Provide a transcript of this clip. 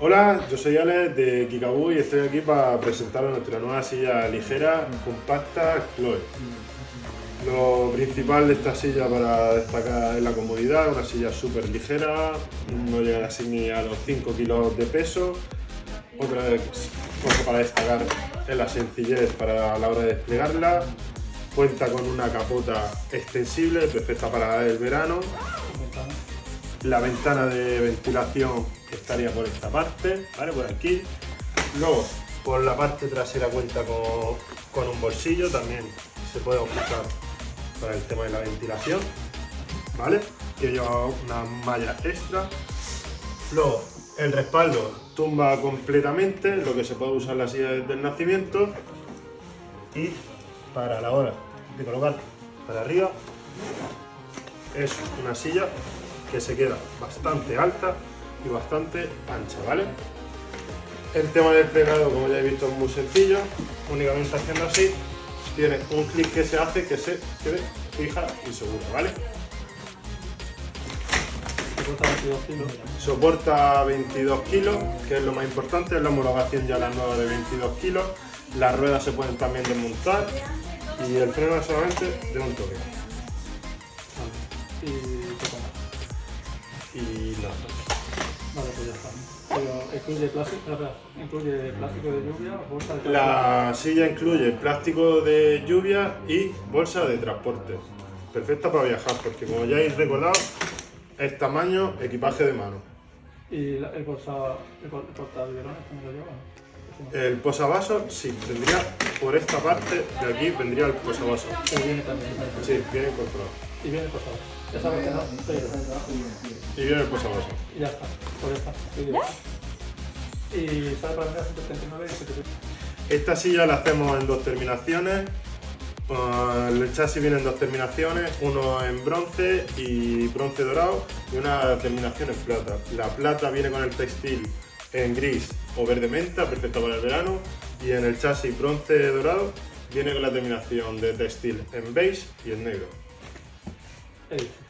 Hola, yo soy Alex de Kikaboo y estoy aquí para presentaros nuestra nueva silla ligera, compacta, Chloe. Lo principal de esta silla para destacar es la comodidad, una silla súper ligera, no llega así ni a los 5 kilos de peso. Otra cosa para destacar es la sencillez para la hora de desplegarla. Cuenta con una capota extensible, perfecta para el verano. La ventana de ventilación estaría por esta parte, ¿vale? Por aquí. Luego, por la parte trasera cuenta con, con un bolsillo, también se puede ocultar para el tema de la ventilación, ¿vale? Que lleva una malla extra. Luego, el respaldo tumba completamente, lo que se puede usar la silla desde el nacimiento. Y para la hora de colocar para arriba, es una silla que se queda bastante alta y bastante ancha, ¿vale? El tema del plegado, como ya he visto, es muy sencillo. Únicamente haciendo así, tiene un clic que se hace que se quede fija y segura, ¿vale? Soporta 22 kilos. Soporta 22 kilos, que es lo más importante, es la homologación ya la nueva de 22 kilos. Las ruedas se pueden también desmontar y el freno es solamente de un toque. Vale. Y incluye plástico, incluye de lluvia, bolsa de La silla incluye plástico de lluvia y bolsa de transporte. Perfecta para viajar, porque como ya habéis recordado, es tamaño equipaje de mano. Y la- el bolsa, el el portabiberones, ¿cómo lo no. El posavasos, sí, tendría por esta parte de aquí vendría el posavasos. Que viene también. Sí, viene incorporado. Y viene posado. Ya sabes que no, pero. Y viene el posavasos. Y ya está. Pues ya está. Y sale para vender a 139 y 75. Esta silla la hacemos en dos terminaciones. Uh, el chasis viene en dos terminaciones, uno en bronce y bronce dorado y una terminación en plata. La plata viene con el textil en gris o verde menta, perfecto para el verano, y en el chasis bronce dorado viene con la terminación de textil en beige y en negro. Dicho.